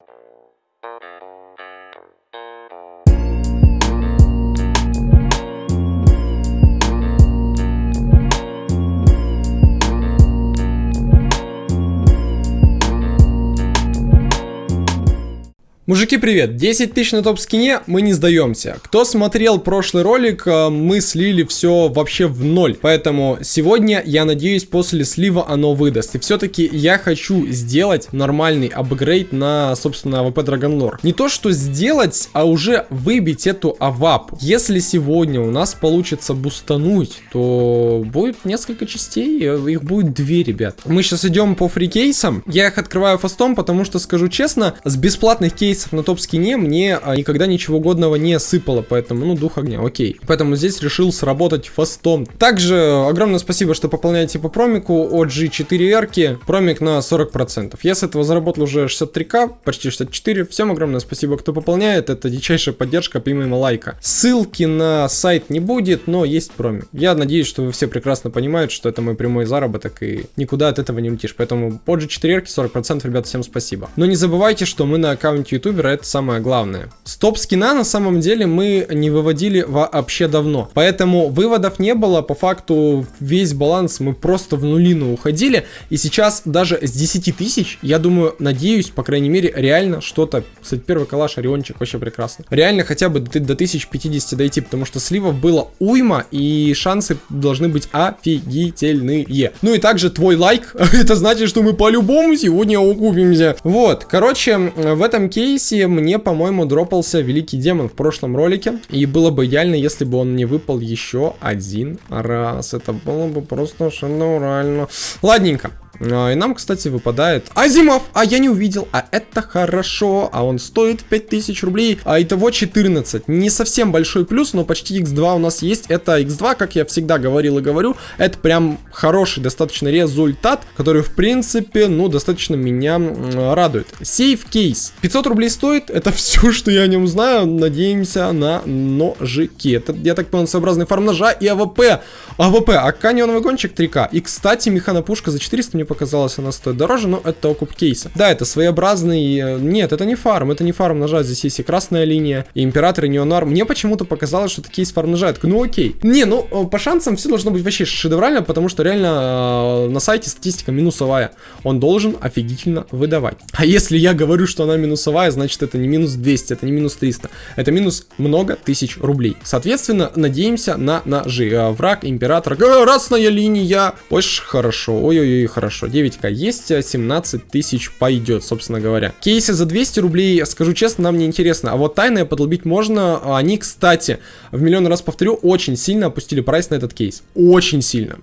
Thank you. Мужики, привет! 10 тысяч на топ-скине, мы не сдаемся. Кто смотрел прошлый ролик, э, мы слили все вообще в ноль. Поэтому сегодня, я надеюсь, после слива оно выдаст. И все-таки я хочу сделать нормальный апгрейд на, собственно, AWP Dragon Lore. Не то, что сделать, а уже выбить эту AWP. Если сегодня у нас получится бустануть, то будет несколько частей, э, их будет две, ребят. Мы сейчас идем по фрикейсам. Я их открываю фастом, потому что, скажу честно, с бесплатных кейсов кейсов на топ-скине мне а, никогда ничего годного не сыпало, поэтому, ну, дух огня, окей. Поэтому здесь решил сработать фастом. Также огромное спасибо, что пополняете по промику OG4R, промик на 40%. Я с этого заработал уже 63к, почти 64. Всем огромное спасибо, кто пополняет, это дичайшая поддержка помимо лайка. Ссылки на сайт не будет, но есть промик. Я надеюсь, что вы все прекрасно понимаете, что это мой прямой заработок и никуда от этого не улетишь. Поэтому OG4R 40%, ребят, всем спасибо. Но не забывайте, что мы на аккаунте YouTube ютубера, это самое главное. Стоп скина на самом деле мы не выводили вообще давно. Поэтому выводов не было, по факту весь баланс мы просто в нулину уходили. И сейчас даже с 10 тысяч, я думаю, надеюсь, по крайней мере, реально что-то. Кстати, первый калаш, Ориончик, вообще прекрасно. Реально хотя бы до, до 1050 дойти, потому что сливов было уйма, и шансы должны быть офигительные. Ну и также твой лайк, это значит, что мы по-любому сегодня окупимся. Вот, короче, в этом кейсе кейсе мне, по-моему, дропался Великий Демон в прошлом ролике. И было бы идеально, если бы он не выпал еще один раз. Это было бы просто шедеврально. Ладненько. А, и нам, кстати, выпадает Asiimov, а я не увидел, а это хорошо, а он стоит 5000 рублей, а итого 14. Не совсем большой плюс, но почти x2 у нас есть, это x2, как я всегда говорил и говорю, это прям хороший достаточно результат, который, в принципе, ну, достаточно меня радует. Safe Case, 500 рублей стоит, это все, что я о нем знаю, надеемся на ножики. Это, я так понял, своеобразный фарм ножа и AWP. AWP, а неоновый гонщик 3К. И, кстати, механопушка за 400 мне показалось, она стоит дороже, но это окуп кейса. Да, это своеобразный... Э, нет, это не фарм, это не фарм ножа, здесь есть и красная линия, и император, и Neo-Noir. Мне почему-то показалось, что это кейс фарм ножа. Я ну окей. Не, ну э, по шансам все должно быть вообще шедеврально, потому что реально э, на сайте статистика минусовая. Он должен офигительно выдавать. А если я говорю, что она минусовая, значит это не минус 200, это не минус 300. Это минус много тысяч рублей. Соответственно, надеемся на ножи. Э, враг, император, красная линия. Очень хорошо, ой-ой-ой, хорошо хорошо. 9к есть, 17 тысяч пойдет, собственно говоря. Кейсы за 200 рублей, скажу честно, нам не интересно. А вот тайное подлобить можно. Они, кстати, в миллион раз повторю, очень сильно опустили прайс на этот кейс. Очень сильно.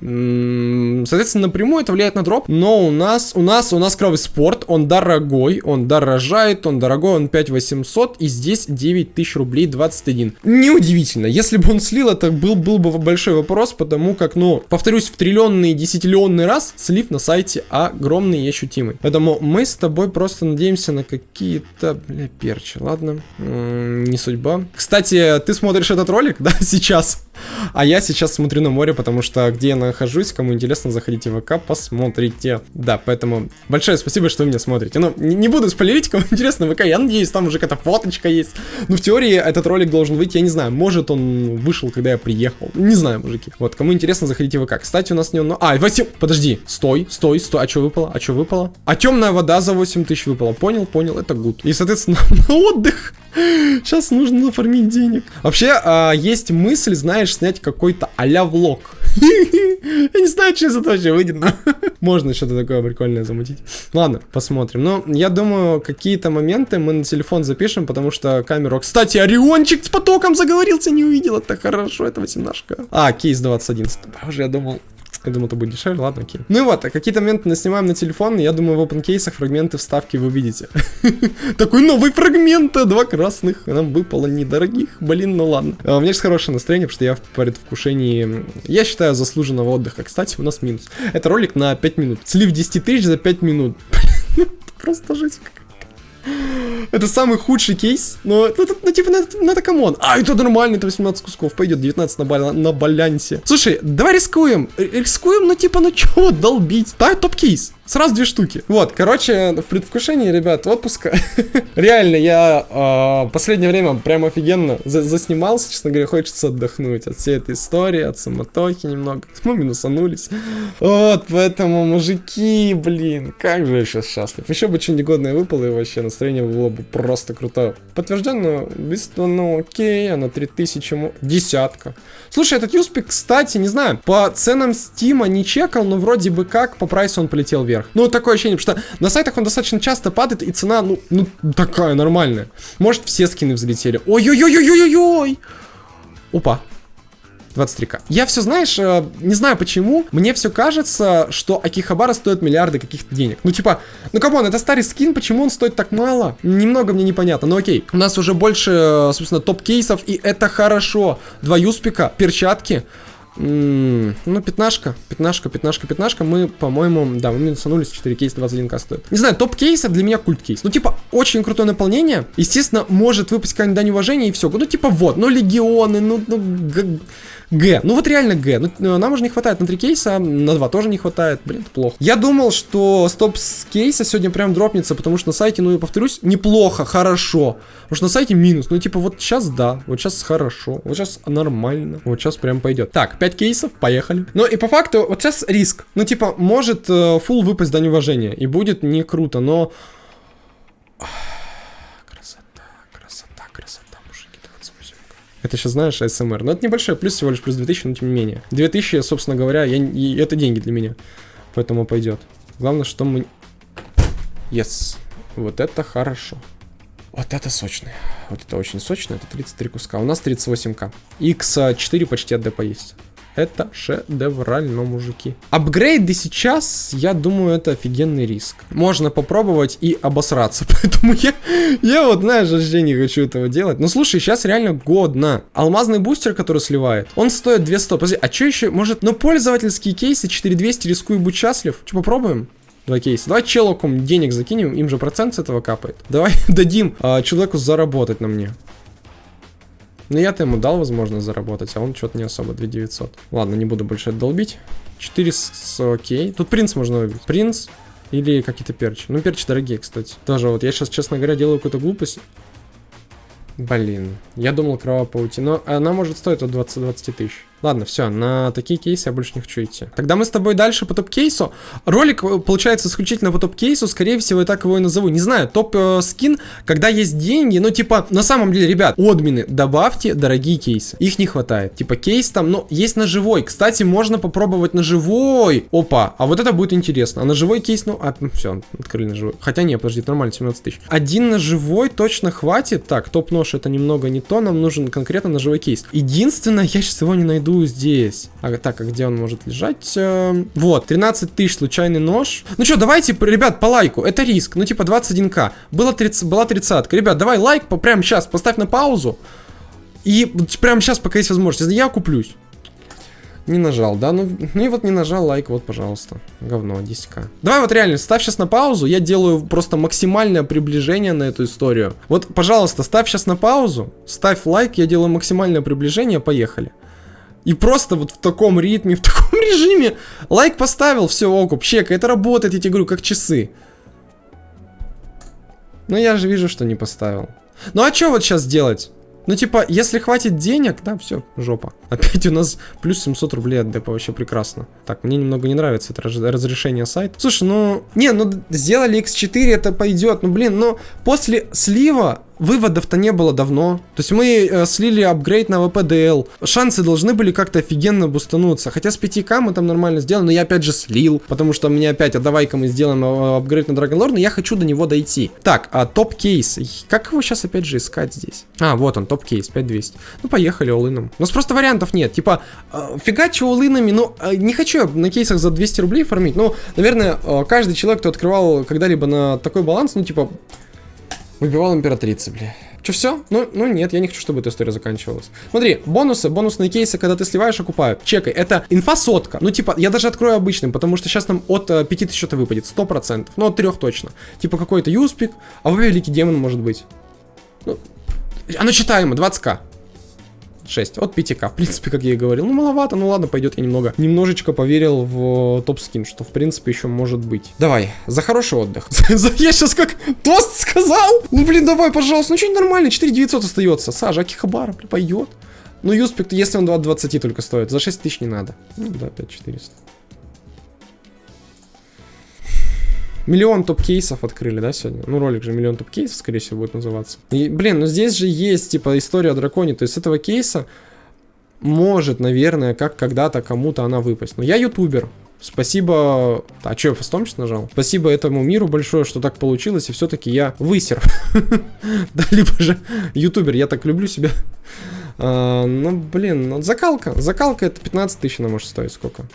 Соответственно, напрямую это влияет на дроп. Но у нас, у нас, у нас кровый спорт. Он дорогой, он дорожает, он дорогой, он 5800. И здесь 9000 рублей 21. Неудивительно. Если бы он слил, это был, был бы большой вопрос, потому как, ну, повторюсь, в триллионный, десятиллионный раз слив на сайте сайте огромный и ощутимый. Поэтому мы с тобой просто надеемся на какие-то, бля, перчи, ладно? М -м, не судьба. Кстати, ты смотришь этот ролик, да, сейчас? А я сейчас смотрю на море, потому что где я нахожусь, кому интересно, заходите в ВК, посмотрите. Да, поэтому большое спасибо, что вы меня смотрите. Ну, не, буду спойлерить, кому интересно ВК, я надеюсь, там уже какая-то фоточка есть. Ну, в теории этот ролик должен выйти, я не знаю, может он вышел, когда я приехал. Не знаю, мужики. Вот, кому интересно, заходите в ВК. Кстати, у нас не он... А, Васил, подожди, стой, стой, стой. А что выпало? А что выпало? А темная вода за 8 тысяч выпала. Понял, понял, это гуд. И, соответственно, на отдых. Сейчас нужно нафармить денег. Вообще, а, есть мысль, знаешь, снять какой-то а-ля влог. Я не знаю, что из этого вообще выйдет, но можно что-то такое прикольное замутить. Ладно, посмотрим. Но я думаю, какие-то моменты мы на телефон запишем, потому что камеру... Кстати, Ориончик с потоком заговорился, не увидел. Это хорошо, это 18 -ка. А, кейс 21. Боже, я думал, я думаю, это будет дешевле, ладно, окей. Ну и вот, а какие-то моменты наснимаем на телефон, я думаю, в open кейсах фрагменты вставки вы видите. Такой новый фрагмент, два красных, нам выпало недорогих, блин, ну ладно. А, у меня же хорошее настроение, потому что я в предвкушении, я считаю, заслуженного отдыха. Кстати, у нас минус. Это ролик на 5 минут. Слив 10 тысяч за 5 минут. Просто жесть это самый худший кейс, но, ну, ну типа, ну, ну это come on. А, это нормально, это 18 кусков, пойдет 19 на, бал на балансе. Слушай, давай рискуем, рискуем, ну типа, ну чего долбить? Да, топ-кейс. Сразу две штуки. Вот, короче, в предвкушении, ребят, отпуска. Реально, я э, последнее время прям офигенно за заснимался, честно говоря, хочется отдохнуть от всей этой истории, от самотохи немного. Мы минусанулись. Вот, поэтому, мужики, блин, как же я сейчас счастлив. Еще бы что-нибудь годное выпало, и вообще настроение было бы просто круто. Подтвержденно, быстро, ну окей, а на 3000, десятка. Слушай, этот Юспик, кстати, не знаю, по ценам Стима не чекал, но вроде бы как, по прайсу он полетел вверх вверх. Ну, такое ощущение, что на сайтах он достаточно часто падает, и цена, ну, ну такая нормальная. Может, все скины взлетели. Ой-ой-ой-ой-ой-ой! Опа. 23к. Я все, знаешь, э, не знаю почему, мне все кажется, что Акихабара стоит миллиарды каких-то денег. Ну, типа, ну, come on, это старый скин, почему он стоит так мало? Немного мне непонятно, но окей. У нас уже больше, э, собственно, топ-кейсов, и это хорошо. Два юспика, перчатки. Ну, пятнашка, пятнашка, пятнашка, пятнашка. Мы, по-моему, да, мы минусанулись 4 кейс 21к стоит. Не знаю, топ-кейса для меня культ-кейс. Ну, типа, очень крутое наполнение. Естественно, может выпасть какая-нибудь дань уважения и все. Ну, типа, вот, ну, легионы, ну, ну, Г. Ну вот реально Г. Ну, э, нам уже не хватает на 3 кейса, на 2 тоже не хватает. Блин, это плохо. Я думал, что стоп с кейса сегодня прям дропнется, потому что на сайте, ну и повторюсь, неплохо, хорошо. Потому что на сайте минус. Ну типа вот сейчас да, вот сейчас хорошо, вот сейчас нормально, вот сейчас прям пойдет. Так, 5 кейсов, поехали. Ну и по факту, вот сейчас риск. Ну типа, может э, фул выпасть до неуважения и будет не круто, но... Это сейчас, знаешь, СМР. Но это небольшой плюс, всего лишь плюс 2000, но тем не менее. 2000, собственно говоря, я, и это деньги для меня. Поэтому пойдет. Главное, что мы... Yes. Вот это хорошо. Вот это сочное. Вот это очень сочное. Это 33 куска. У нас 38к. X4 почти от депа есть. Это шедеврально, мужики. Апгрейды сейчас, я думаю, это офигенный риск. Можно попробовать и обосраться. Поэтому я, я вот, знаешь, вообще не хочу этого делать. Но слушай, сейчас реально годно. Алмазный бустер, который сливает, он стоит 200. Подожди, а что еще? Может, ну пользовательские кейсы 4200 рискую быть счастлив? Что, попробуем? Два кейса. Давай челоком денег закинем, им же процент с этого капает. Давай дадим а, человеку заработать на мне. Ну, я-то ему дал возможность заработать, а он что-то не особо, 2900. Ладно, не буду больше это долбить. 4 с... окей. Тут принц можно выбить. Принц или какие-то перчи. Ну, перчи дорогие, кстати. Тоже вот я сейчас, честно говоря, делаю какую-то глупость. Блин, я думал кровавая паутина. Она может стоить от 20-20 тысяч. Ладно, все, на такие кейсы я больше не хочу идти. Тогда мы с тобой дальше по топ-кейсу. Ролик э, получается исключительно по топ-кейсу, скорее всего, я так его и назову. Не знаю, топ-скин, когда есть деньги, ну, типа, на самом деле, ребят, админы, добавьте дорогие кейсы. Их не хватает. Типа, кейс там, ну, есть на живой. Кстати, можно попробовать на живой. Опа, а вот это будет интересно. А на живой кейс, ну, а, все, открыли на живой. Хотя нет, подожди, нормально, 17 тысяч. Один на живой точно хватит. Так, топ-нож это немного не то, нам нужен конкретно на живой кейс. Единственное, я сейчас его не найду найду здесь. А, так, а где он может лежать? Эм, вот, 13 тысяч, случайный нож. Ну что, давайте, ребят, по лайку. Это риск. Ну, типа 21к. Было 30, была 30 -ка. Ребят, давай лайк прямо сейчас, поставь на паузу. И прямо сейчас, пока есть возможность. Я куплюсь. Не нажал, да? Ну, ну и вот не нажал лайк, вот, пожалуйста. Говно, 10к. Давай вот реально, ставь сейчас на паузу. Я делаю просто максимальное приближение на эту историю. Вот, пожалуйста, ставь сейчас на паузу. Ставь лайк, я делаю максимальное приближение, поехали. И просто вот в таком ритме, в таком режиме лайк поставил, все, окуп, чека, это работает, я тебе говорю, как часы. Но я же вижу, что не поставил. Ну а что вот сейчас делать? Ну, типа, если хватит денег, да, все, жопа. Опять у нас плюс 700 рублей от депа, вообще прекрасно. Так, мне немного не нравится это разрешение сайта. Слушай, ну, не, ну, сделали X4, это пойдет. Ну, блин, но после слива Выводов-то не было давно. То есть мы э, слили апгрейд на ВПДЛ. Шансы должны были как-то офигенно бустануться. Хотя с 5к мы там нормально сделали, но я опять же слил. Потому что мне опять, а давай-ка мы сделаем э, апгрейд на Драгонлор, но я хочу до него дойти. Так, а топ-кейс. Как его сейчас опять же искать здесь? А, вот он, топ-кейс, 5200. Ну, поехали олыном. У нас просто вариантов нет. Типа, э, фигачу олынами, ну, э, не хочу я на кейсах за 200 рублей фармить. Ну, наверное, э, каждый человек, кто открывал когда-либо на такой баланс, ну, типа, Выбивал императрицы, бля. Че, все? Ну, ну нет, я не хочу, чтобы эта история заканчивалась. Смотри, бонусы, бонусные кейсы, когда ты сливаешь, окупают. Чекай, это инфа сотка. Ну, типа, я даже открою обычным, потому что сейчас нам от э, 5000 что-то выпадет, 100%. Ну, от 3 точно. Типа, какой-то юспик, а вы великий демон может быть. Ну, оно читаемо, 20к. 6. От 5к, в принципе, как я и говорил. Ну, маловато, ну ладно, пойдет. Я немного, немножечко поверил в топ-скин, что, в принципе, еще может быть. Давай, за хороший отдых. Я сейчас как тост сказал. Ну, блин, давай, пожалуйста. Ну, что-нибудь нормально, 4900 остается. Сажа, Акихабара, пойдет. Ну, Юспект, если он 20 только стоит, за 6 тысяч не надо. Ну, да, 5400. Миллион топ-кейсов открыли, да, сегодня? Ну, ролик же миллион топ-кейсов, скорее всего, будет называться. И, блин, ну здесь же есть, типа, история о драконе. То есть этого кейса может, наверное, как когда-то кому-то она выпасть. Но я ютубер. Спасибо... А что, я фастом сейчас нажал? Спасибо этому миру большое, что так получилось, и все-таки я высер. Да, либо же ютубер, я так люблю себя. А, ну, блин, ну, закалка. Закалка это 15 тысяч она может стоить сколько?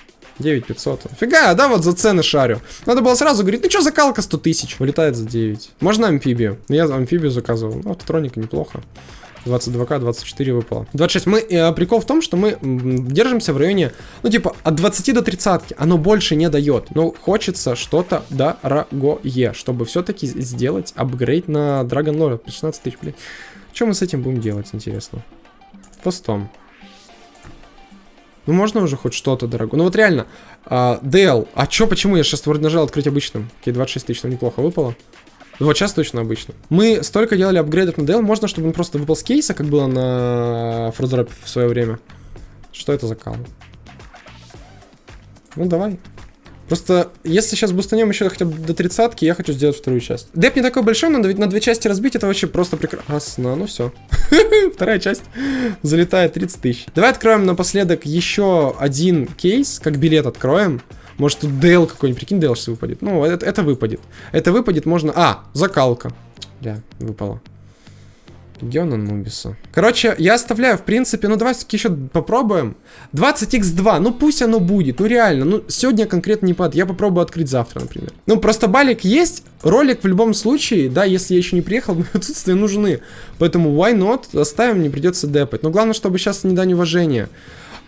9500. Фига, да, вот за цены шарю. Надо было сразу говорить, ну что, закалка 100 тысяч. Вылетает за 9. Можно амфибию? Я амфибию заказывал. Ну, автотроника неплохо. 22к, 24 выпало. 26. Мы, э, прикол в том, что мы держимся в районе, ну, типа, от 20 до 30. Оно больше не дает. Но хочется что-то дорогое, чтобы все-таки сделать апгрейд на Dragon Lord. 16 тысяч, блин. Что мы с этим будем делать, интересно? Постом. Ну, можно уже хоть что-то дорогое. Ну, вот реально, а, DL. А чё, почему? Я сейчас вроде нажал открыть обычным. Окей, 26 тысяч, там неплохо выпало. Вот сейчас точно обычно. Мы столько делали апгрейдов на DL, можно, чтобы он просто выпал с кейса, как было на Фрозрап в свое время. Что это за кал? Ну, давай. Просто, если сейчас бустанем еще хотя бы до тридцатки, я хочу сделать вторую часть. Деп не такой большой, надо ведь на две части разбить, это вообще просто прекрасно. Ну все. Вторая часть залетает 30 тысяч. Давай откроем напоследок еще один кейс, как билет откроем. Может тут Дейл какой-нибудь, прикинь, Дейл сейчас выпадет. Ну, это, это выпадет. Это выпадет можно... А, закалка. Да, выпало. Легион Анубиса. Короче, я оставляю, в принципе, ну давай все-таки еще попробуем. 20x2, ну пусть оно будет, ну реально, ну сегодня конкретно не пад, я попробую открыть завтра, например. Ну просто балик есть, ролик в любом случае, да, если я еще не приехал, мои отсутствия нужны. Поэтому why not, оставим, не придется депать. Но главное, чтобы сейчас не дань уважения.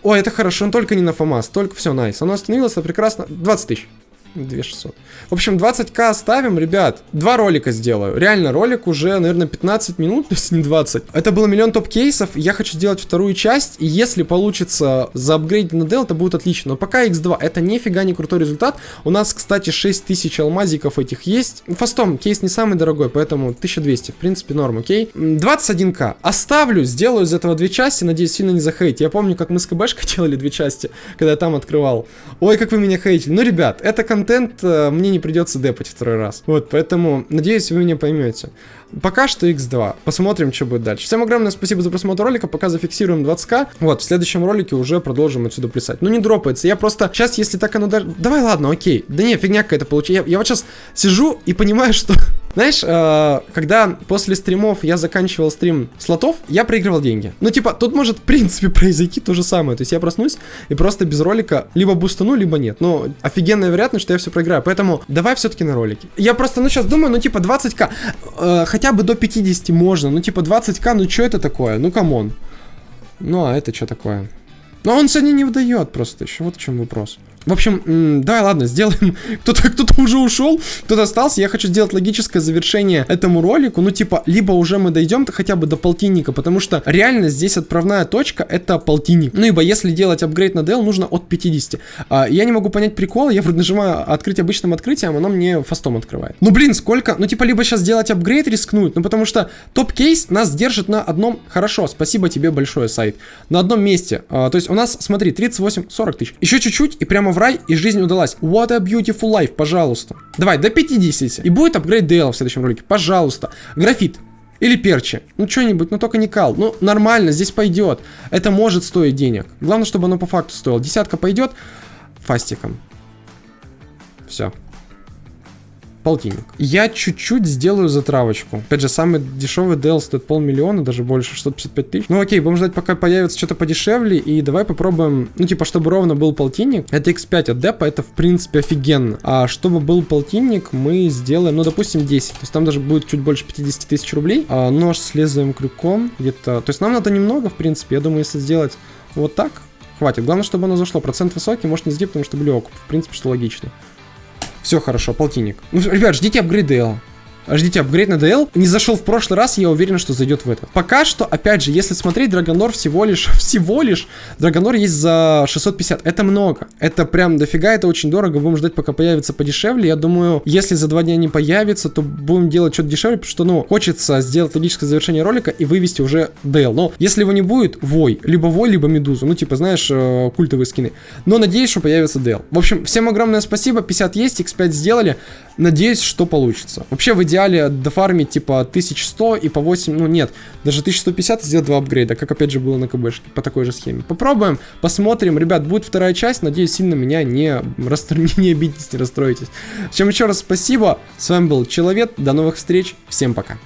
Ой, это хорошо, он только не на ФАМАС, только все, найс. Оно остановилось, это прекрасно. 20 тысяч. 2600. В общем, 20к оставим, ребят. Два ролика сделаю. Реально, ролик уже, наверное, 15 минут, если не 20. Это было миллион топ-кейсов. Я хочу сделать вторую часть. И если получится заапгрейдить на Dell, это будет отлично. Но пока x2 это нифига не крутой результат. У нас, кстати, 6000 алмазиков этих есть. Фастом, кейс не самый дорогой, поэтому 1200. В принципе, норм, окей. 21к. Оставлю, сделаю из этого две части. Надеюсь, сильно не захейтить. Я помню, как мы с КБшкой делали две части, когда я там открывал. Ой, как вы меня хейтили. Ну, ребят, это контент контент э, мне не придется депать второй раз. Вот, поэтому, надеюсь, вы меня поймете. Пока что x2. Посмотрим, что будет дальше. Всем огромное спасибо за просмотр ролика. Пока зафиксируем 20к. Вот, в следующем ролике уже продолжим отсюда плясать. Ну, не дропается. Я просто сейчас, если так оно даже... Давай, ладно, окей. Да не, фигня какая-то получилась. Я, я вот сейчас сижу и понимаю, что знаешь, э, когда после стримов я заканчивал стрим слотов, я проигрывал деньги. Ну, типа, тут может, в принципе, произойти то же самое. То есть я проснусь и просто без ролика либо бустану, либо нет. Но офигенная вероятность, что я все проиграю. Поэтому давай все-таки на ролике. Я просто, ну, сейчас думаю, ну, типа, 20к. Э, хотя бы до 50 можно. Ну, типа, 20к, ну, что это такое? Ну, come on. Ну, а это что такое? Но он сегодня не выдает просто еще. Вот в чем вопрос. В общем, давай, ладно, сделаем. Кто-то кто, -то, уже ушел, кто-то остался. Я хочу сделать логическое завершение этому ролику. Ну, типа, либо уже мы дойдем хотя бы до полтинника, потому что реально здесь отправная точка это полтинник. Ну, ибо если делать апгрейд на DL, нужно от 50. А, я не могу понять прикол, я вроде нажимаю открыть обычным открытием, оно мне фастом открывает. Ну, блин, сколько? Ну, типа, либо сейчас сделать апгрейд рискнуть, ну, потому что топ-кейс нас держит на одном... Хорошо, спасибо тебе большое, сайт. На одном месте. А, то есть у нас, смотри, 38-40 тысяч. Еще чуть-чуть, и прямо в рай, и жизнь удалась. What a beautiful life, пожалуйста. Давай, до 50. И будет апгрейд DL в следующем ролике, пожалуйста. Графит. Или перчи. Ну, что-нибудь, но только не кал. Ну, нормально, здесь пойдет. Это может стоить денег. Главное, чтобы оно по факту стоило. Десятка пойдет фастиком. Все полтинник. Я чуть-чуть сделаю затравочку. Опять же, самый дешевый DL стоит полмиллиона, даже больше, 655 тысяч. Ну окей, будем ждать, пока появится что-то подешевле, и давай попробуем, ну типа, чтобы ровно был полтинник. Это X5 от депа, это в принципе офигенно. А чтобы был полтинник, мы сделаем, ну допустим, 10. То есть там даже будет чуть больше 50 тысяч рублей. А нож с лезвием крюком где-то. То есть нам надо немного, в принципе. Я думаю, если сделать вот так, хватит. Главное, чтобы оно зашло. Процент высокий, может не сдить, потому что окуп. В принципе, что логично. Все хорошо, полтинник. Ну, ребят, ждите апгрейд Ждите, апгрейд на DL не зашел в прошлый раз, я уверен, что зайдет в этот. Пока что, опять же, если смотреть, Драгонор всего лишь, всего лишь, Драгонор есть за 650. Это много. Это прям дофига, это очень дорого. Будем ждать, пока появится подешевле. Я думаю, если за два дня не появится, то будем делать что-то дешевле, потому что, ну, хочется сделать логическое завершение ролика и вывести уже DL. Но если его не будет, Вой. Либо Вой, либо Медузу. Ну, типа, знаешь, э, культовые скины. Но надеюсь, что появится DL. В общем, всем огромное спасибо. 50 есть, X5 сделали. Надеюсь, что получится. Вообще, в идеале дофармить, типа, 1100 и по 8, ну, нет, даже 1150 сделать два апгрейда, как, опять же, было на КБшке, по такой же схеме. Попробуем, посмотрим. Ребят, будет вторая часть. Надеюсь, сильно меня не, расстро... не обидитесь, не расстроитесь. Чем еще раз спасибо. С вами был Человек. До новых встреч. Всем пока.